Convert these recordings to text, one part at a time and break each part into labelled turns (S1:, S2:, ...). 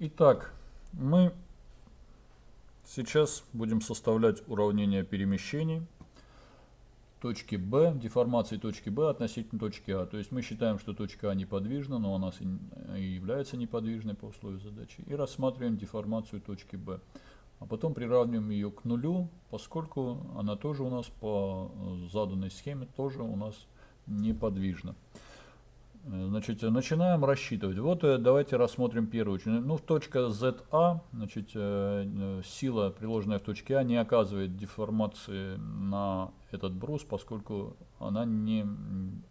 S1: Итак, мы сейчас будем составлять уравнение перемещений точки B, деформации точки B относительно точки А. То есть мы считаем, что точка А неподвижна, но она и является неподвижной по условию задачи. И рассматриваем деформацию точки B. А потом приравниваем ее к нулю, поскольку она тоже у нас по заданной схеме тоже у нас неподвижна. Значит, начинаем рассчитывать. Вот э, давайте рассмотрим первую. Ну, точка ZA, значит, э, э, сила, приложенная в точке А, не оказывает деформации на этот брус, поскольку она не,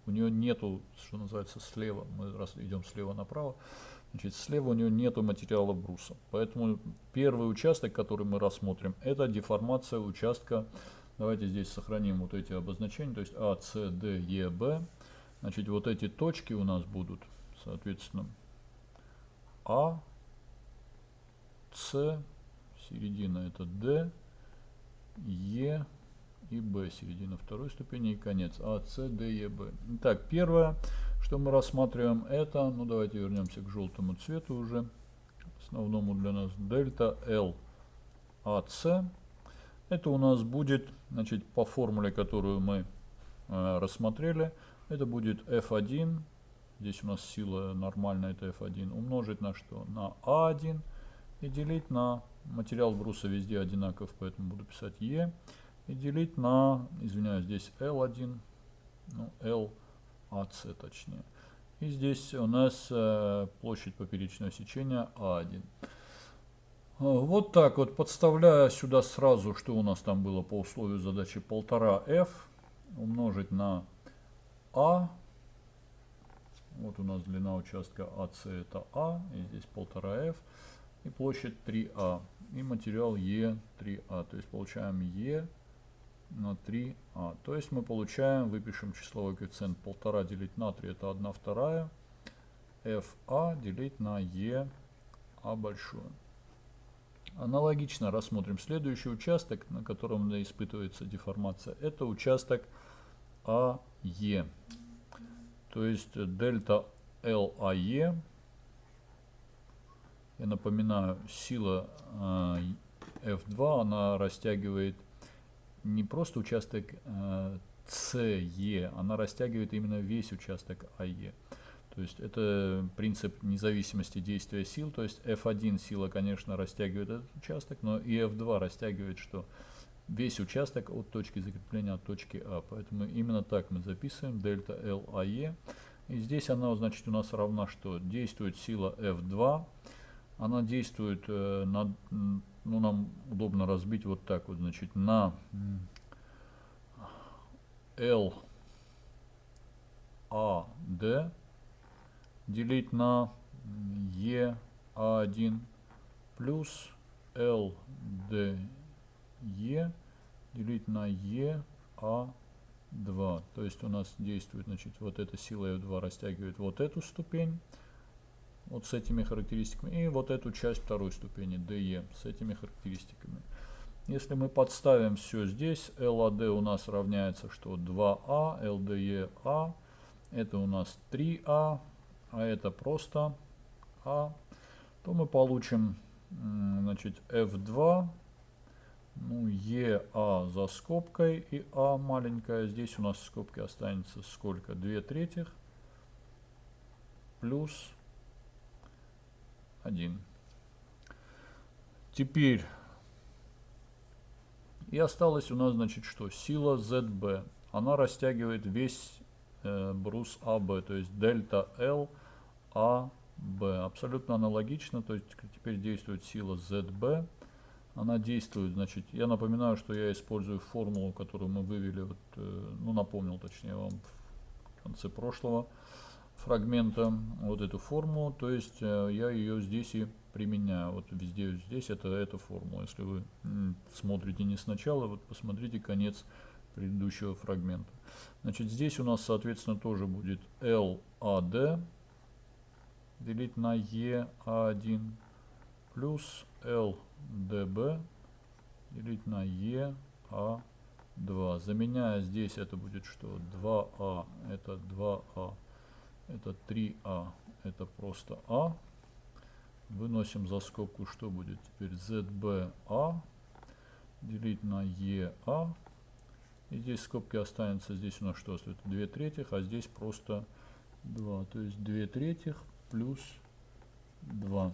S1: у нее нету, что называется, слева, мы раз идем слева направо, значит, слева у нее нету материала бруса. Поэтому первый участок, который мы рассмотрим, это деформация участка, давайте здесь сохраним вот эти обозначения, то есть А, С, Д, Е, Б, Значит, вот эти точки у нас будут, соответственно, А, С, середина это Д, Е и Б, середина второй ступени и конец. А, С, Д, Е, Б. Итак, первое, что мы рассматриваем, это, ну давайте вернемся к желтому цвету уже, основному для нас, дельта L АС. Это у нас будет, значит, по формуле, которую мы э, рассмотрели, это будет f1, здесь у нас сила нормальная, это f1, умножить на что? На a1 и делить на, материал бруса везде одинаков, поэтому буду писать e, и делить на, извиняюсь, здесь L1, ну, LAC точнее. И здесь у нас э, площадь поперечного сечения А1. Вот так вот, подставляя сюда сразу, что у нас там было по условию задачи 1,5f, умножить на а. Вот у нас длина участка АС это А, и здесь 1,5F, и площадь 3А, и материал Е 3А. То есть получаем Е на 3А. То есть мы получаем, выпишем числовой коэффициент 1,5 делить на 3, это 1 вторая, FA делить на Е А большое. Аналогично рассмотрим следующий участок, на котором испытывается деформация. Это участок АЕ. То есть дельта LAE. Я напоминаю, сила F2, она растягивает не просто участок CE, она растягивает именно весь участок AE. То есть это принцип независимости действия сил. То есть F1 сила, конечно, растягивает этот участок, но и F2 растягивает что? Весь участок от точки закрепления от точки А. Поэтому именно так мы записываем дельта LAE. И здесь она, значит, у нас равна что? Действует сила F2. Она действует, э, на, ну, нам удобно разбить вот так вот, значит, на L AD делить на EA1 плюс LD Е делить на Е А2. То есть у нас действует, значит, вот эта сила F2 растягивает вот эту ступень, вот с этими характеристиками, и вот эту часть второй ступени, DE, с этими характеристиками. Если мы подставим все здесь, LAD у нас равняется, что 2А, LDE А, это у нас 3А, а это просто А, то мы получим, значит, F2 ну, ЕА за скобкой и А маленькая. Здесь у нас в скобке останется сколько? 2 третьих плюс 1. Теперь и осталось у нас, значит, что? Сила ZB. Она растягивает весь э, брус АБ, то есть дельта L АБ. Абсолютно аналогично, то есть теперь действует сила ZB она действует. Значит, я напоминаю, что я использую формулу, которую мы вывели, вот, э, ну напомнил точнее вам в конце прошлого фрагмента, вот эту формулу, то есть э, я ее здесь и применяю. Вот везде здесь это эта формула. Если вы смотрите не сначала, вот посмотрите конец предыдущего фрагмента. Значит, здесь у нас, соответственно, тоже будет LAD делить на EA1 плюс L dB делить на E А2. Заменяя здесь это будет что? 2А это 2А. Это 3А. Это просто А. Выносим за скобку, что будет теперь ZBA делить на EA. И здесь скобки останется, здесь у нас что остается? 2 третьих, а здесь просто 2. То есть 2 третьих плюс 2.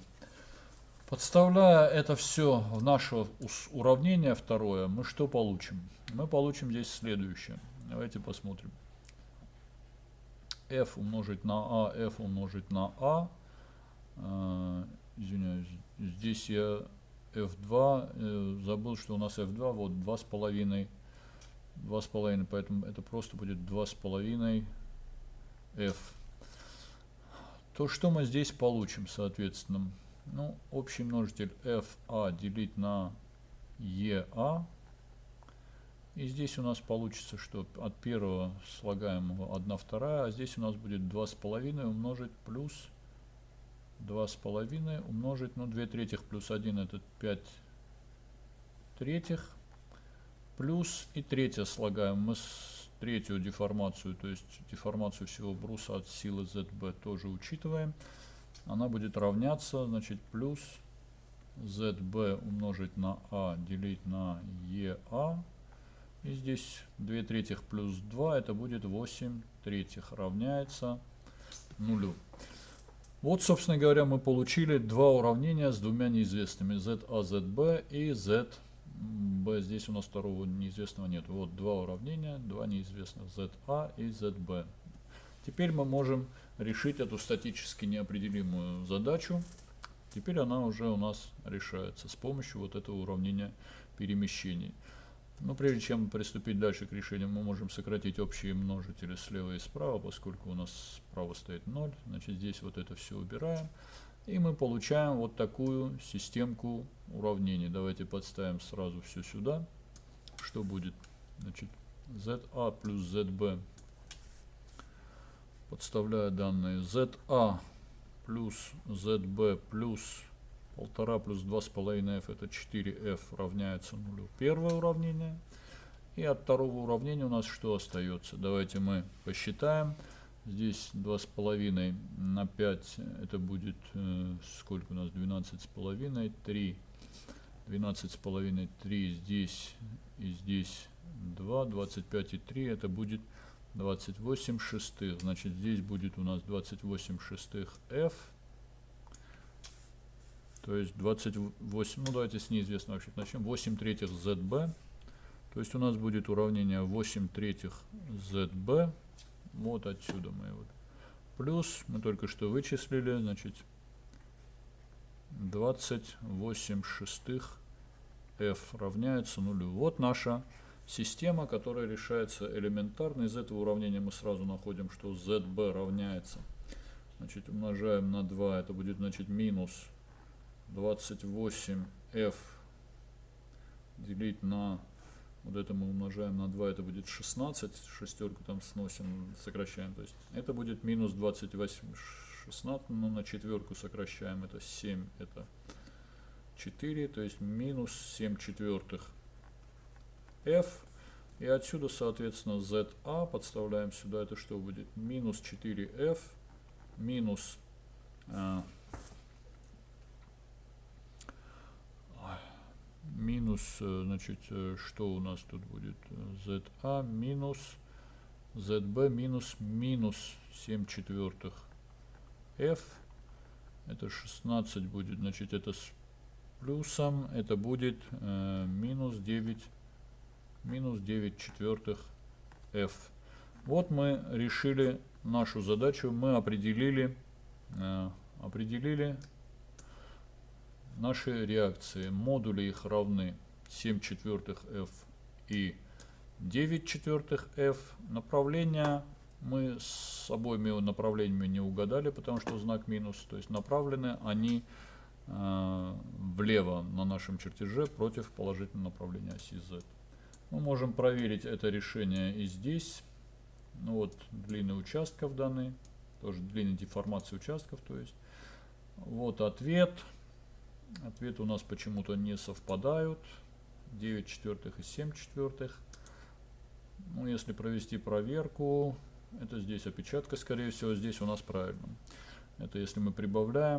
S1: Подставляя это все в наше уравнение второе, мы что получим? Мы получим здесь следующее. Давайте посмотрим. f умножить на a, f умножить на a. Э, извиняюсь, здесь я f2, э, забыл, что у нас f2, вот 2,5, 2,5, поэтому это просто будет 2,5 f. То, что мы здесь получим, соответственно, ну, общий множитель FA делить на EA. И здесь у нас получится, что от первого слагаемого 1 вторая, а здесь у нас будет 2,5 умножить плюс 2,5 умножить, ну 2 третьих плюс 1 это 5 третьих. Плюс и третье слагаем. Мы с третью деформацию, то есть деформацию всего бруса от силы ZB тоже учитываем она будет равняться, значит, плюс ZB умножить на А делить на EA. И здесь 2 третьих плюс 2, это будет 8 третьих, равняется нулю. Вот, собственно говоря, мы получили два уравнения с двумя неизвестными, ZA, ZB и ZB. Здесь у нас второго неизвестного нет. Вот два уравнения, два неизвестных, ZA и ZB. Теперь мы можем решить эту статически неопределимую задачу. Теперь она уже у нас решается с помощью вот этого уравнения перемещений. Но прежде чем приступить дальше к решению, мы можем сократить общие множители слева и справа, поскольку у нас справа стоит 0. Значит, здесь вот это все убираем. И мы получаем вот такую системку уравнений. Давайте подставим сразу все сюда. Что будет? Значит, ZA плюс ZB подставляю данные ZA плюс ZB плюс 1,5 плюс 2,5f это 4f равняется нулю. Первое уравнение. И от второго уравнения у нас что остается? Давайте мы посчитаем. Здесь 2,5 на 5 это будет э, сколько у нас? 12,5. 3. 12,5 3 здесь и здесь 2. 25 и 3 это будет 28 шестых. Значит, здесь будет у нас 28 шестых f. То есть 28, ну давайте с неизвестного вообще начнем. 8 третьих zb. То есть у нас будет уравнение 8 третьих zb. Вот отсюда мы его. Плюс, мы только что вычислили, значит, 28 шестых f равняется нулю. Вот наша система, которая решается элементарно. Из этого уравнения мы сразу находим, что zb равняется. Значит, умножаем на 2, это будет, значит, минус 28f делить на, вот это мы умножаем на 2, это будет 16, шестерку там сносим, сокращаем. То есть это будет минус 28, 16, но на четверку сокращаем, это 7, это 4, то есть минус 7 четвертых f. И отсюда, соответственно, za подставляем сюда. Это что будет? Минус 4f минус а, минус, э, значит, э, что у нас тут будет? za минус zb минус минус 7 четвертых f. Это 16 будет, значит, это с плюсом, это будет э, минус 9 минус 9 четвертых f. Вот мы решили нашу задачу, мы определили, э, определили наши реакции. Модули их равны 7 четвертых f и 9 четвертых f. Направления мы с обоими направлениями не угадали, потому что знак минус. То есть направлены они э, влево на нашем чертеже против положительного направления оси z. Мы можем проверить это решение и здесь. Ну вот длины участков данные, тоже длины деформации участков, то есть. Вот ответ. Ответы у нас почему-то не совпадают. 9 четвертых и 7 четвертых. Ну, если провести проверку, это здесь опечатка, скорее всего, здесь у нас правильно. Это если мы прибавляем.